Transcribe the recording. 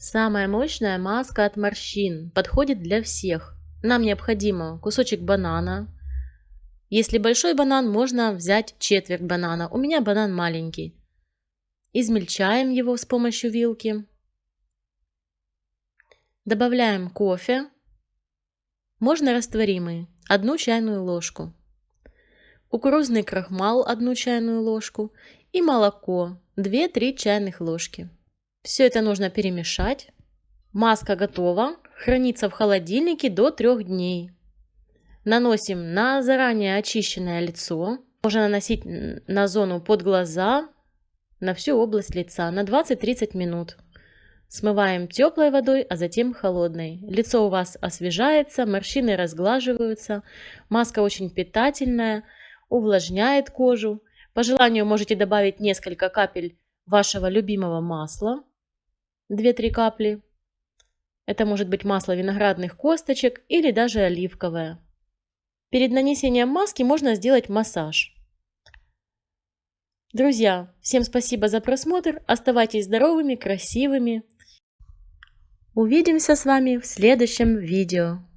Самая мощная маска от морщин подходит для всех. Нам необходимо кусочек банана. Если большой банан, можно взять четверть банана. У меня банан маленький. Измельчаем его с помощью вилки. Добавляем кофе. Можно растворимый. Одну чайную ложку. Кукурузный крахмал одну чайную ложку. И молоко 2-3 чайных ложки. Все это нужно перемешать. Маска готова. Хранится в холодильнике до 3 дней. Наносим на заранее очищенное лицо. Можно наносить на зону под глаза, на всю область лица на 20-30 минут. Смываем теплой водой, а затем холодной. Лицо у вас освежается, морщины разглаживаются. Маска очень питательная, увлажняет кожу. По желанию можете добавить несколько капель вашего любимого масла. 2-3 капли. Это может быть масло виноградных косточек или даже оливковое. Перед нанесением маски можно сделать массаж. Друзья, всем спасибо за просмотр. Оставайтесь здоровыми, красивыми. Увидимся с вами в следующем видео.